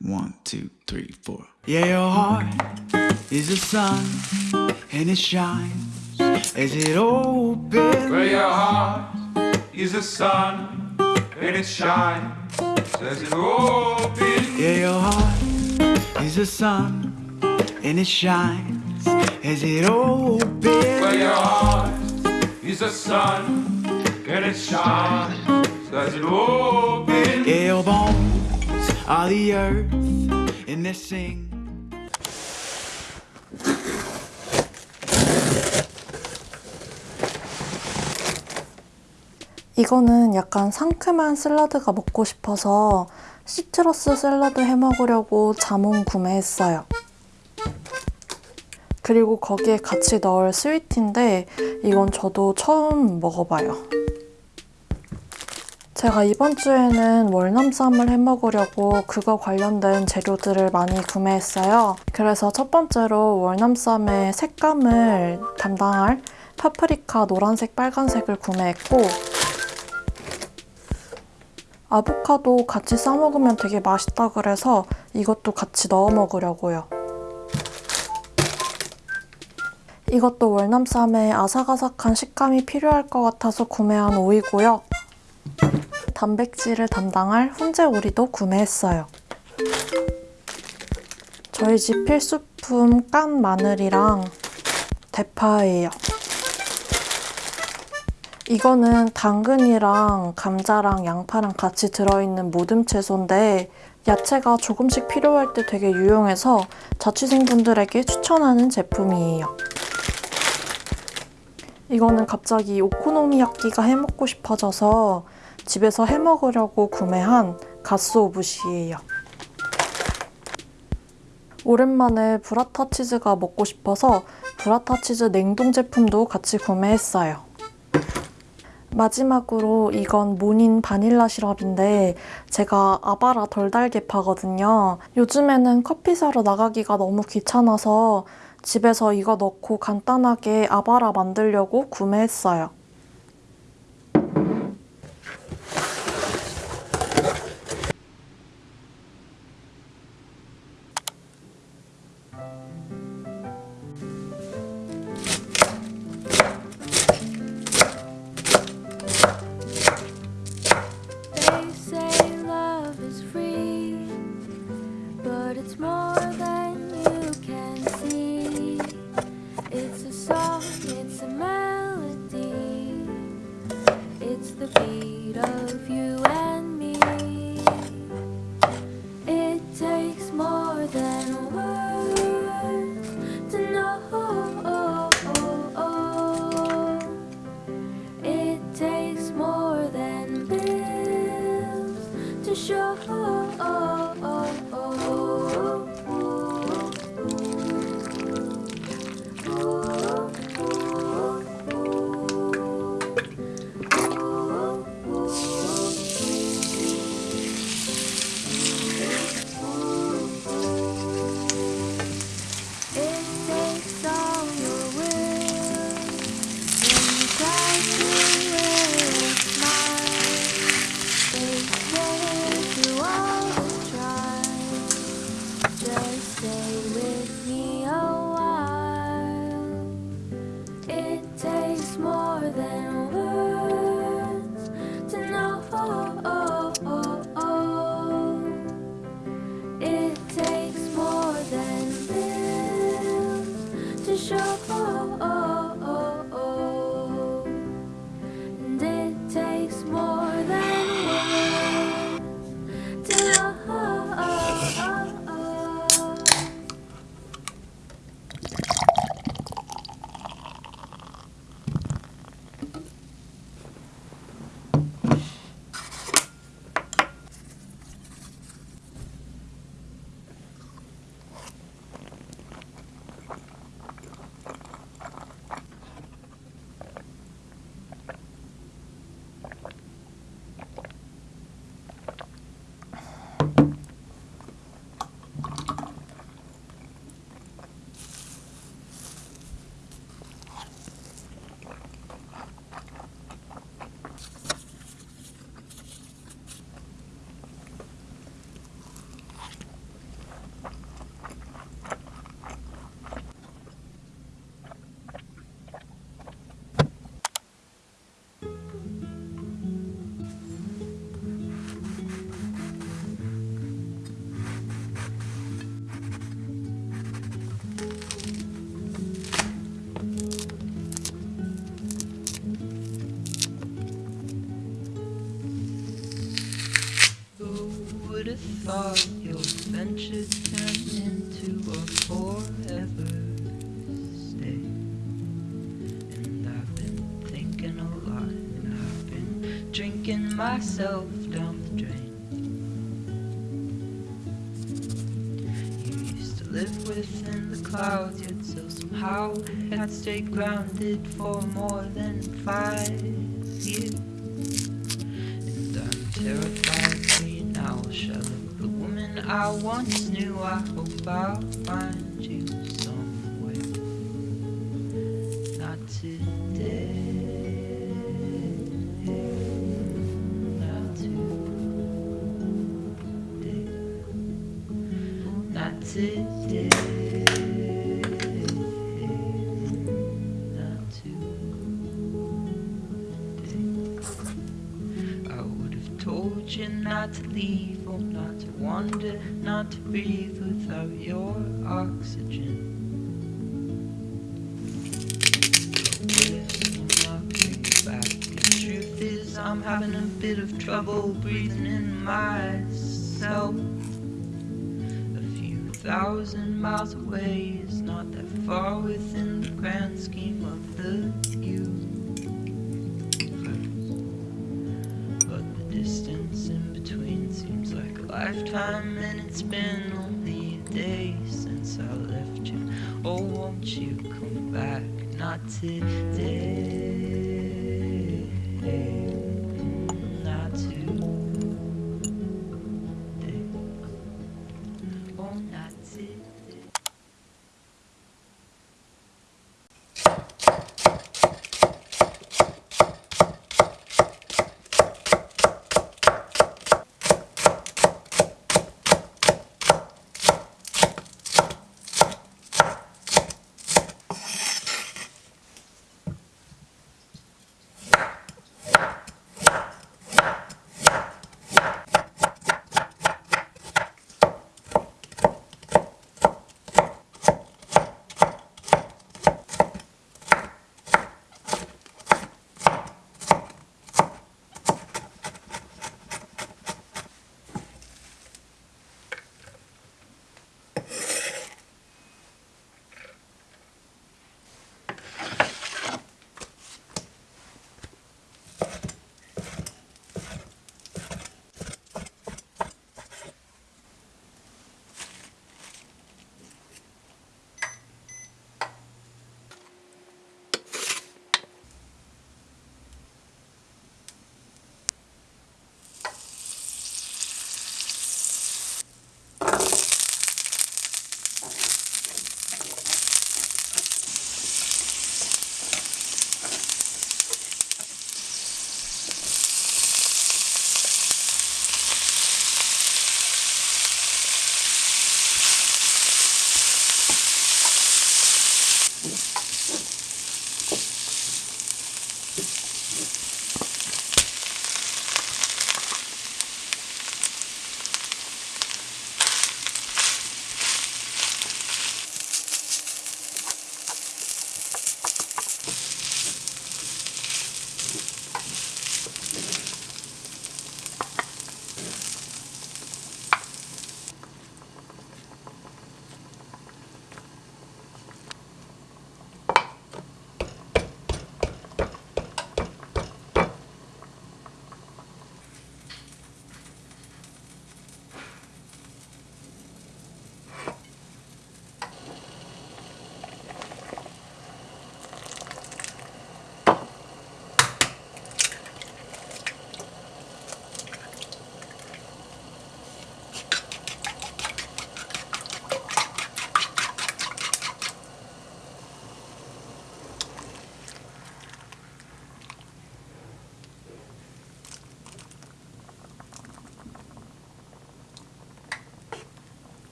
One, two, three, four. Yeah, your heart is the sun, and it shines as it opens. Where your heart is the sun and it shines as it opens. Yeah, your heart is the sun, and it shines as it opens. Where your heart is the sun and it shines as it opens. Yeah, your bones are the earth, and they sing. 이거는 약간 상큼한 샐러드가 먹고 싶어서 시트러스 샐러드 해 먹으려고 자몽 구매했어요. 그리고 거기에 같이 넣을 스위트인데 이건 저도 처음 먹어봐요. 제가 이번 주에는 월남쌈을 해 먹으려고 그거 관련된 재료들을 많이 구매했어요. 그래서 첫 번째로 월남쌈의 색감을 담당할 파프리카 노란색, 빨간색을 구매했고 아보카도 같이 싸 먹으면 되게 맛있다 그래서 이것도 같이 넣어 먹으려고요. 이것도 월남쌈에 아삭아삭한 식감이 필요할 것 같아서 구매한 오이고요. 단백질을 담당할 훈제 오리도 구매했어요. 저희 집 필수품 깐 마늘이랑 대파예요. 이거는 당근이랑 감자랑 양파랑 같이 들어있는 모듬 채소인데 야채가 조금씩 필요할 때 되게 유용해서 자취생분들에게 추천하는 제품이에요. 이거는 갑자기 오코노미야끼가 해먹고 싶어져서 집에서 해먹으려고 구매한 가스오부시예요. 오랜만에 브라타 치즈가 먹고 싶어서 브라타 치즈 냉동 제품도 같이 구매했어요. 마지막으로 이건 모닌 바닐라 시럽인데 제가 아바라 덜 달게 파거든요. 요즘에는 커피 사러 나가기가 너무 귀찮아서 집에서 이거 넣고 간단하게 아바라 만들려고 구매했어요. 守护 adventure turned into a forever stay. And I've been thinking a lot, and I've been drinking myself down the drain. You used to live within the clouds, yet still somehow had stayed grounded for more than five years. Once knew. I hope I'll find you somewhere. Not today. Not today. Not today. Not today. I would have told you not to leave or not to breathe without your oxygen. I'm having a bit of trouble breathing in myself. A few thousand miles away is not that far within the grand scheme of the universe. Lifetime, and it's been only a day since I left you. Oh, won't you come back? Not today.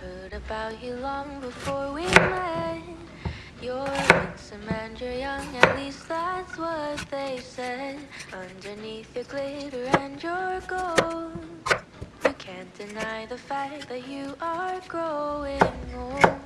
Heard about you long before we met. You're handsome and you're young, at least that's what they said. Underneath your glitter and your gold, you can't deny the fact that you are growing old.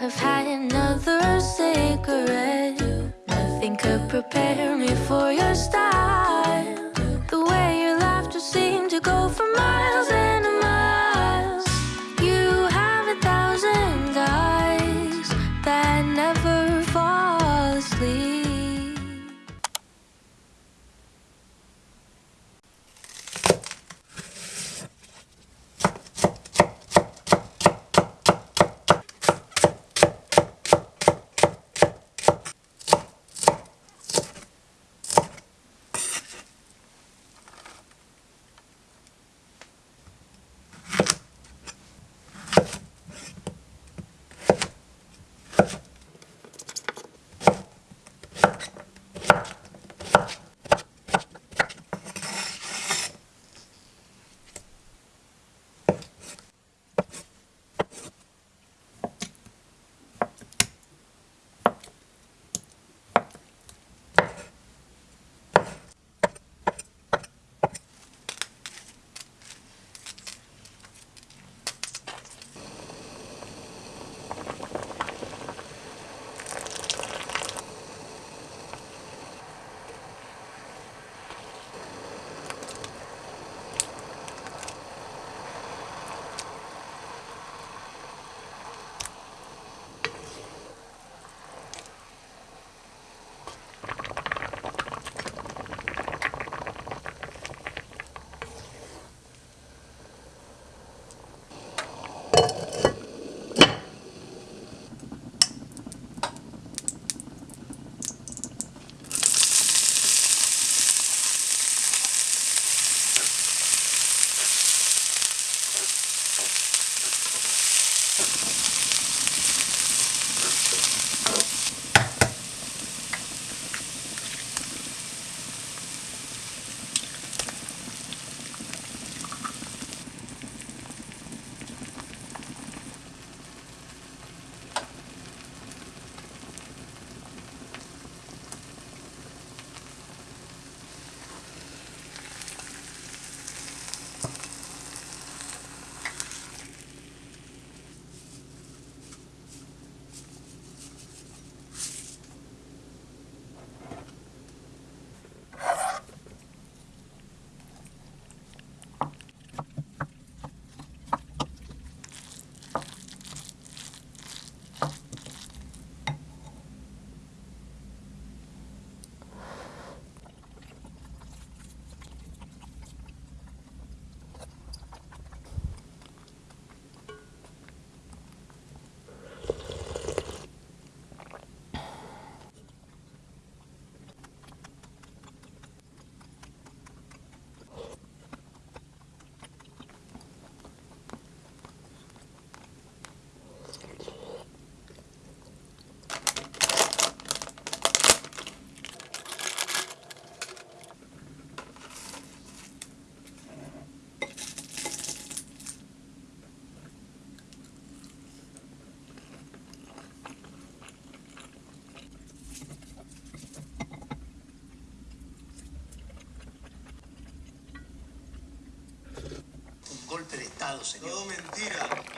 have had another cigarette. Nothing could prepare me for your style. golpe de Estado, señor. Todo mentira.